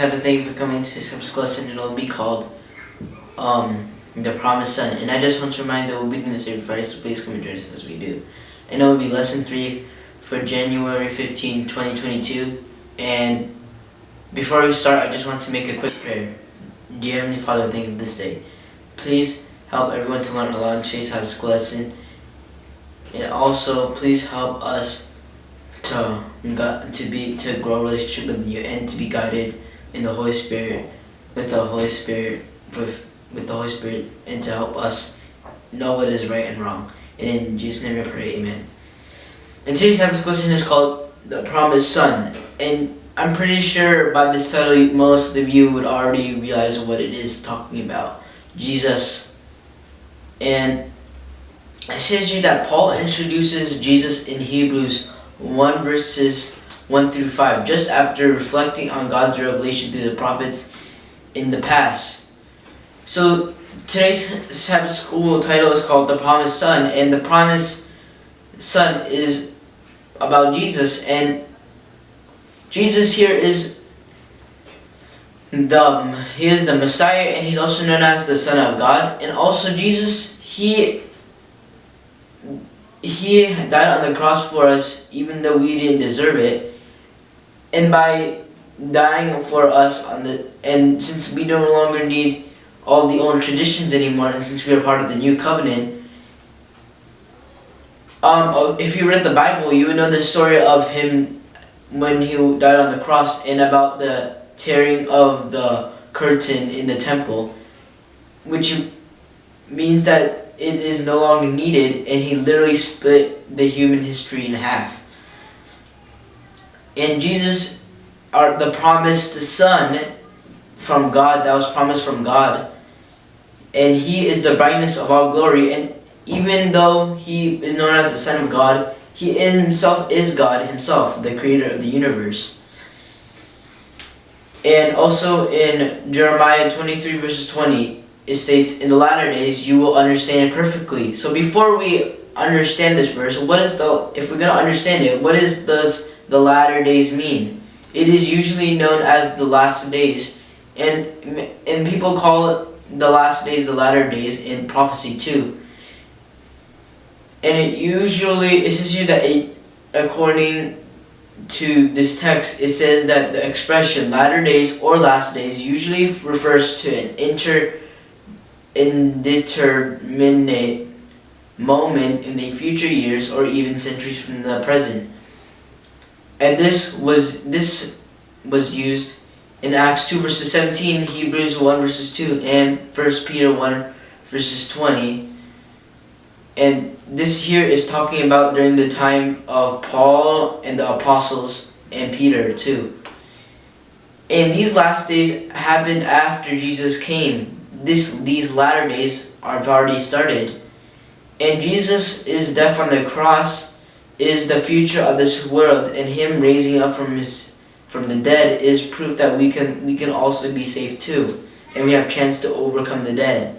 Happy Sabbath, thank you for coming to Sabbath lesson. It'll be called um, The Promised Son. And I just want to remind that we'll be doing this every Friday, so please come and join us as we do. And it will be lesson 3 for January 15, 2022. And before we start, I just want to make a quick prayer. Dear Heavenly Father, thank you for this day. Please help everyone to learn a lot in today's Sabbath lesson. And also, please help us to to be to grow relationship with you and to be guided in the Holy Spirit with the Holy Spirit with with the Holy Spirit and to help us know what is right and wrong. And in Jesus' name I pray, Amen. And today's Sabbath question is called the Promised Son. And I'm pretty sure by this title most of you would already realize what it is talking about. Jesus. And it says here that Paul introduces Jesus in Hebrews 1 verses 1 through 5, just after reflecting on God's revelation through the prophets in the past. So today's Sabbath school title is called The Promised Son, and the Promised Son is about Jesus, and Jesus here is the he is the Messiah, and he's also known as the Son of God, and also Jesus he he died on the cross for us even though we didn't deserve it and by dying for us on the and since we no longer need all the old traditions anymore and since we are part of the new covenant um, if you read the Bible you would know the story of him when he died on the cross and about the tearing of the curtain in the temple which means that it is no longer needed and he literally split the human history in half. And Jesus, are the promised son from God, that was promised from God, and he is the brightness of all glory, and even though he is known as the son of God, he himself is God himself, the creator of the universe. And also in Jeremiah 23 verses 20, it states, In the latter days you will understand it perfectly. So before we understand this verse, what is the, if we're going to understand it, what is does the latter days mean? It is usually known as the last days. And, and people call it the last days, the latter days in prophecy too. And it usually, it says here that it, according to this text, it says that the expression latter days or last days usually refers to an inter indeterminate moment in the future years or even centuries from the present. And this was this was used in Acts 2 verses 17, Hebrews 1 verses 2, and 1 Peter 1 verses 20. And this here is talking about during the time of Paul and the apostles and Peter too. And these last days happened after Jesus came this these latter days have already started. And Jesus is death on the cross is the future of this world and him raising up from his from the dead is proof that we can we can also be saved too. And we have chance to overcome the dead.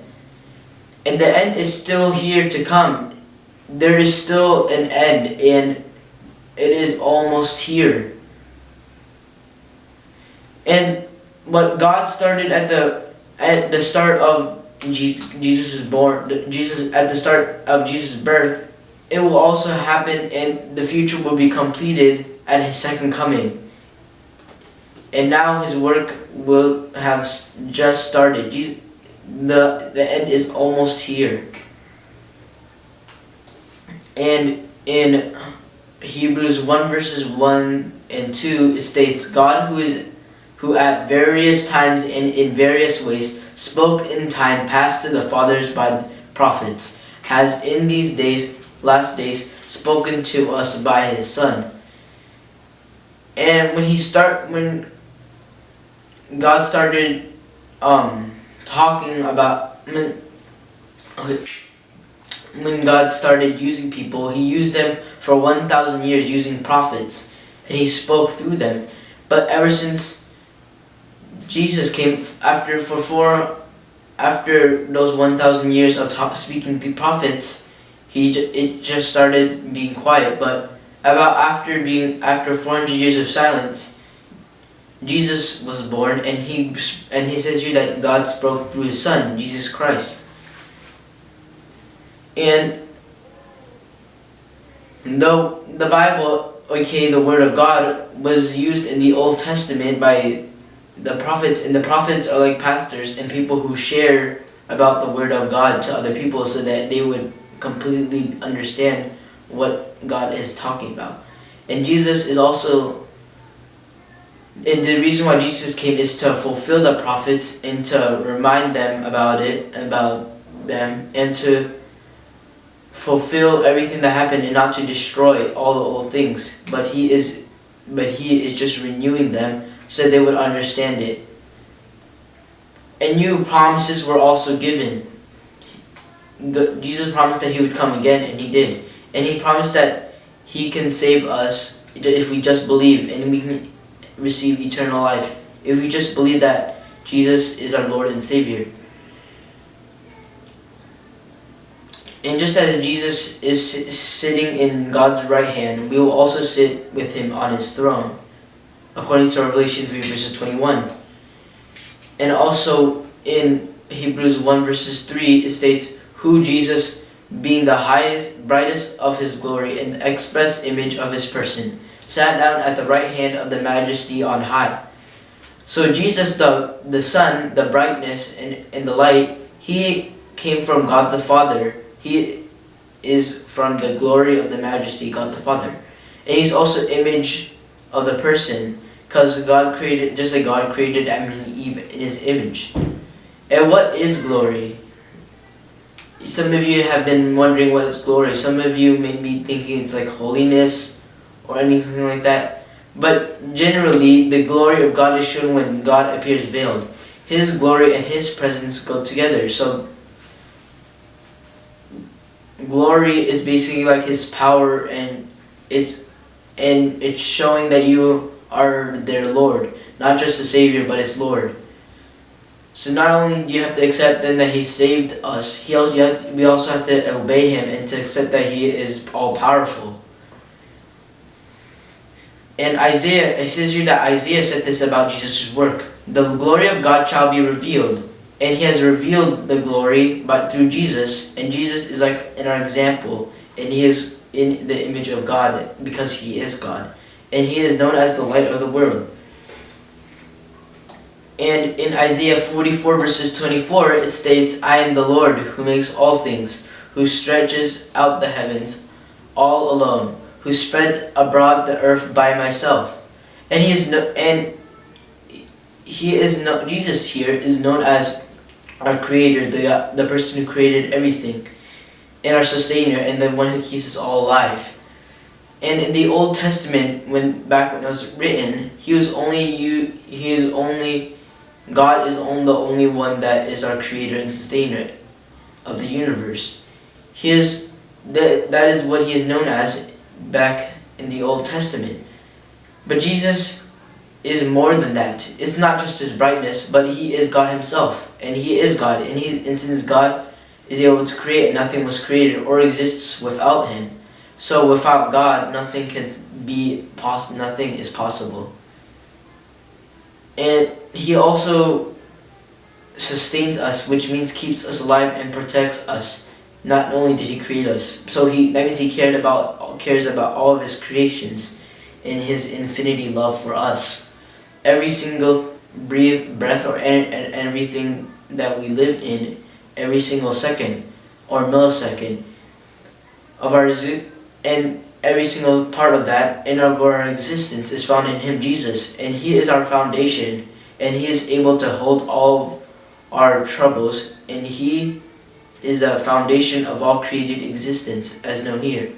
And the end is still here to come. There is still an end and it is almost here. And what God started at the at the start of Jesus' born, Jesus at the start of Jesus' birth, it will also happen and the future will be completed at his second coming. And now his work will have just started. Jesus, the, the end is almost here. And in Hebrews 1 verses 1 and 2, it states, God who is who at various times and in various ways spoke in time past to the fathers by prophets, has in these days, last days, spoken to us by his Son. And when he start, when God started um, talking about, when, when God started using people, he used them for 1,000 years using prophets, and he spoke through them. But ever since Jesus came after for four, after those 1,000 years of speaking through prophets, he it just started being quiet. But about after being after 400 years of silence, Jesus was born, and he and he says here that God spoke through His Son, Jesus Christ. And though the Bible, okay, the Word of God was used in the Old Testament by the prophets, and the prophets are like pastors and people who share about the Word of God to other people so that they would completely understand what God is talking about. And Jesus is also and the reason why Jesus came is to fulfill the prophets and to remind them about it, about them, and to fulfill everything that happened and not to destroy all the old things. But he is but he is just renewing them so they would understand it. And new promises were also given. Jesus promised that he would come again and he did. And he promised that he can save us if we just believe and we can receive eternal life if we just believe that Jesus is our Lord and Savior. And just as Jesus is sitting in God's right hand, we will also sit with him on his throne, according to Revelation 3 verses 21. And also in Hebrews 1 verses 3, it states, Who Jesus, being the highest, brightest of his glory and the express image of his person, sat down at the right hand of the majesty on high. So Jesus, the, the sun, the brightness, and, and the light, he came from God the Father. He is from the glory of the majesty, God the Father. And he's also image of the person, because God created, just like God created Adam and Eve in his image. And what is glory? Some of you have been wondering what is glory. Some of you may be thinking it's like holiness, or anything like that. But generally, the glory of God is shown when God appears veiled. His glory and His presence go together. So, glory is basically like His power, and it's and it's showing that you are their Lord, not just a Savior, but His Lord. So not only do you have to accept then that He saved us, He also to, we also have to obey Him and to accept that He is all powerful. And Isaiah, it says here that Isaiah said this about Jesus' work. The glory of God shall be revealed. And he has revealed the glory but through Jesus. And Jesus is like in our example. And he is in the image of God because he is God. And he is known as the light of the world. And in Isaiah 44 verses 24 it states, I am the Lord who makes all things, who stretches out the heavens all alone who spreads abroad the earth by myself. And he is no, and he is no, Jesus here is known as our creator, the, uh, the person who created everything, and our sustainer, and the one who keeps us all alive. And in the Old Testament, when back when it was written, he was only you. He is only God is the only one that is our creator and sustainer of the universe. He is that that is what he is known as back in the Old Testament. But Jesus is more than that. It's not just his brightness, but he is God himself. And he is God. And, he, and since God is able to create, nothing was created or exists without him. So without God, nothing can be possible. Nothing is possible. And he also sustains us, which means keeps us alive and protects us not only did he create us, so he that means he cared about cares about all of his creations in his infinity love for us. Every single breathe, breath or and everything that we live in, every single second or millisecond of our and every single part of that in our existence is found in him Jesus and he is our foundation and he is able to hold all our troubles and he is the foundation of all created existence, as known here.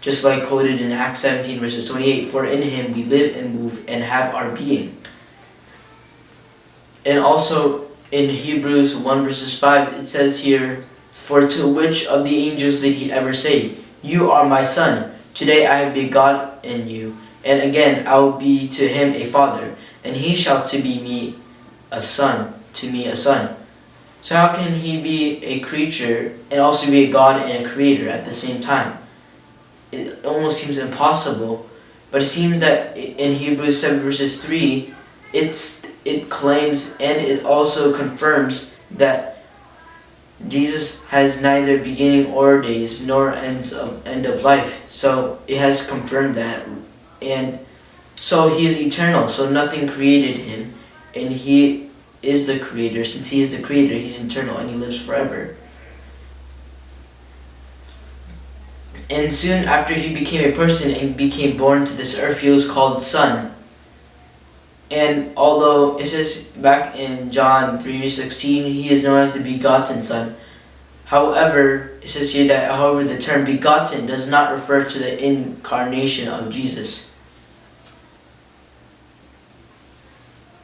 Just like quoted in Acts 17 verses 28, For in him we live and move and have our being. And also in Hebrews 1 verses 5, it says here, For to which of the angels did he ever say, You are my son, today I have begotten you, and again I will be to him a father, and he shall to be me a son, to me a son. So how can he be a creature and also be a God and a creator at the same time? It almost seems impossible, but it seems that in Hebrews 7 verses 3, it's it claims and it also confirms that Jesus has neither beginning or days nor ends of end of life. So it has confirmed that and so he is eternal, so nothing created him and he is the creator. Since he is the creator, he's eternal and he lives forever. And soon after he became a person and became born to this earth, he was called son. And although it says back in John 3.16, he is known as the begotten son. However, it says here that however the term begotten does not refer to the incarnation of Jesus.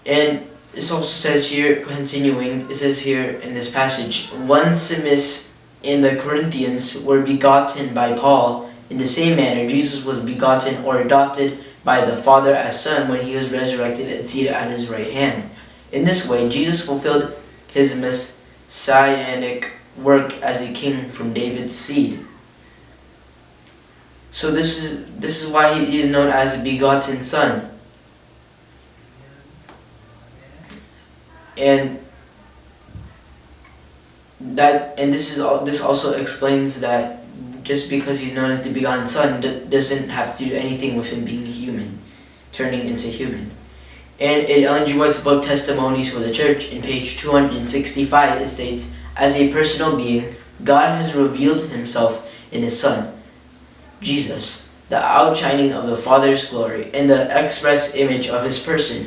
And this also says here, continuing, it says here in this passage, Onesimus in the Corinthians were begotten by Paul. In the same manner, Jesus was begotten or adopted by the Father as Son when he was resurrected and seated at his right hand. In this way, Jesus fulfilled his messianic work as a king from David's seed. So this is this is why he is known as a begotten son. And that and this is all this also explains that just because he's known as the begotten son doesn't have to do anything with him being human turning into human and in Ellen G. White's book Testimonies for the Church in page 265 it states as a personal being God has revealed himself in his son Jesus the outshining of the Father's glory and the express image of his person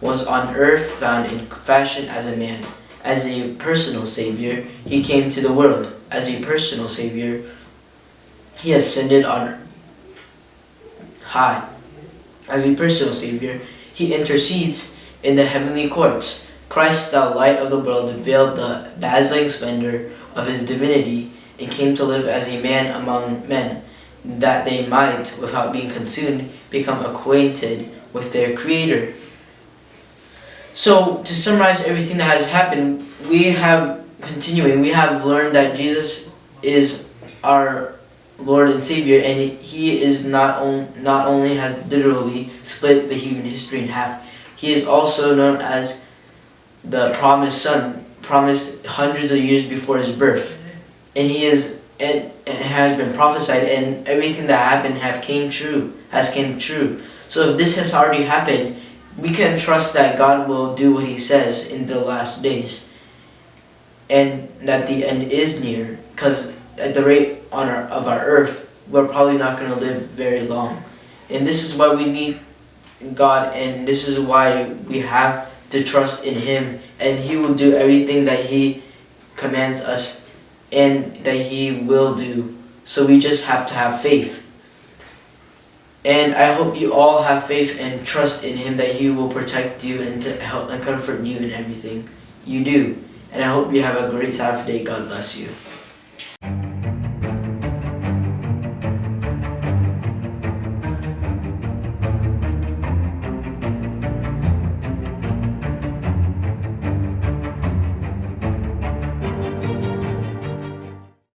was on earth found in fashion as a man as a personal Savior, He came to the world. As a personal Savior, He ascended on high. As a personal Savior, He intercedes in the heavenly courts. Christ, the light of the world, veiled the dazzling splendor of His divinity and came to live as a man among men, that they might, without being consumed, become acquainted with their Creator. So to summarize everything that has happened, we have continuing, we have learned that Jesus is our Lord and Savior, and He is not on, not only has literally split the human history in half, He is also known as the promised Son, promised hundreds of years before His birth, and He is and, and has been prophesied, and everything that happened have came true, has came true. So if this has already happened, we can trust that God will do what he says in the last days and that the end is near because at the rate on our, of our earth we're probably not going to live very long and this is why we need God and this is why we have to trust in him and he will do everything that he commands us and that he will do so we just have to have faith and I hope you all have faith and trust in Him that He will protect you and to help and comfort you in everything you do. And I hope you have a great Saturday. God bless you.